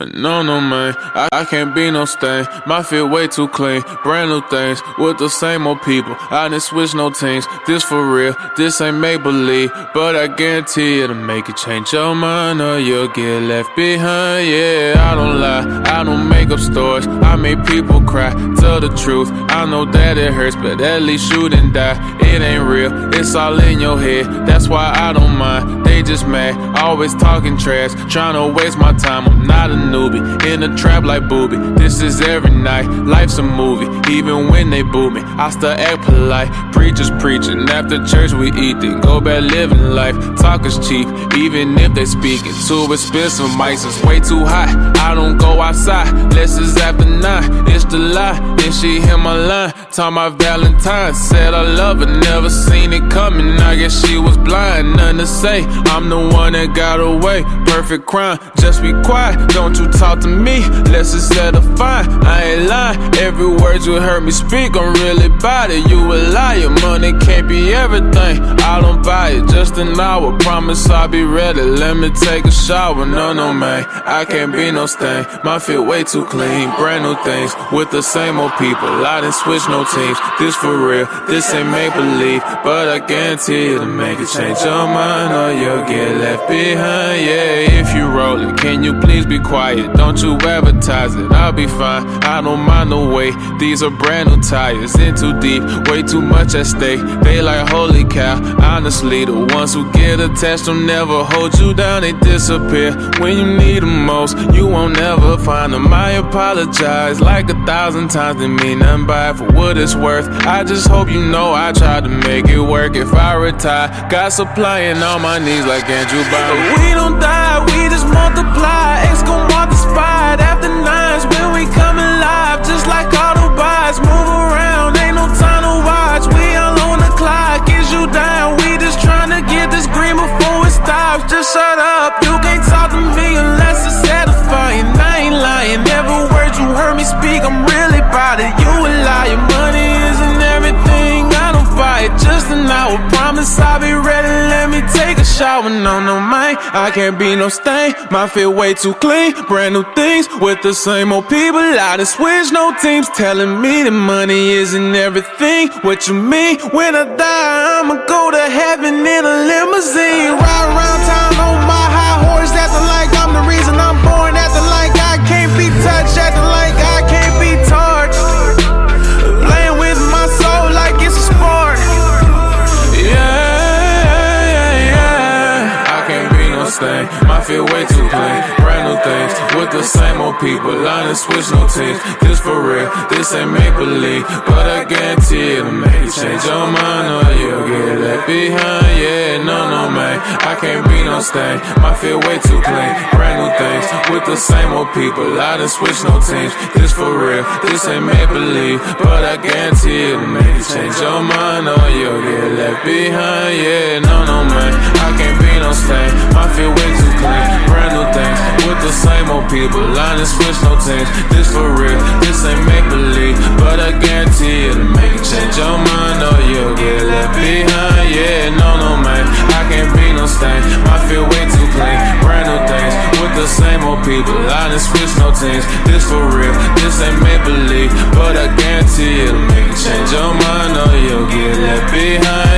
No, no, man, I, I can't be no stain. My feet way too clean. Brand new things with the same old people. I didn't switch no teams. This for real, this ain't make believe. But I guarantee it'll make you change your mind or you'll get left behind. Yeah, I don't lie, I don't make up stories. I make people cry. Tell the truth, I know that it hurts, but at least you didn't die. It ain't real, it's all in your head. That's why I don't mind. They just mad, always talking trash, trying to waste my time. I'm not a newbie, in a trap like booby. This is every night, life's a movie. Even when they boo me, I still act polite. Preachers preaching, after church we eat, then go back living life. Talk is cheap, even if they speaking. Too expensive, mics is way too hot. I don't go outside, less is after nine. It's the lie, then she hit my line. Talk my Valentine, said I love her, never seen it coming. I guess she was blind, nothing to say. I'm the one that got away. Perfect crime, just be quiet. Don't you talk to me, let's just set a fine. I ain't lying, every word you heard me speak, I'm really about it. You a liar, everything. I don't buy it, just an hour. Promise I'll be ready. Let me take a shower. No, no, man, I can't be no stain. My feet way too clean, brand new things with the same old people. I didn't switch no teams. This for real, this ain't make believe, but I guarantee it'll make a change your mind or you'll get left behind. Yeah, if you roll it, can you please be quiet? Don't you advertise it, I'll be fine. I don't mind the way these are brand new tires. In too deep, way too much at stake. They like, holy cow. Honestly, the ones who get attached will never hold you down, they disappear. When you need them most, you won't ever find them. I apologize like a thousand times, didn't mean nothing by it for what it's worth. I just hope you know I tried to make it work. If I retire, God supplying on my knees like Andrew Bynum. We don't die, we just multiply. X gon' Promise I'll be ready. Let me take a shower. No, no, man, I can't be no stain. My feet way too clean. Brand new things with the same old people. I done switch no teams, telling me that money isn't everything. What you mean? When I die, I'ma go to heaven in a limousine. Ride around town My feet way too clean. Brand new things with the same old people. I didn't switch no teams. This for real, this ain't make believe. But I guarantee it'll make you change your mind or you'll get left behind. Yeah, no, no, man. I can't be no stain. My feet way too clean. Brand new things with the same old people. I didn't switch no teams. This for real, this ain't make believe. But I guarantee it'll make you change your mind or you'll get left behind. Yeah, no, no, man. I can't be no stain. My feet way the same old people. I didn't switch no teams. This for real, this ain't make believe. But I guarantee it'll make you change your mind or you'll get left behind. Yeah, no, no, man. I can't be no stain. My feet way too clean. Brand new things with the same old people. I didn't switch no teams. This for real, this ain't make believe. But I guarantee it'll make you change your mind or you'll get left behind.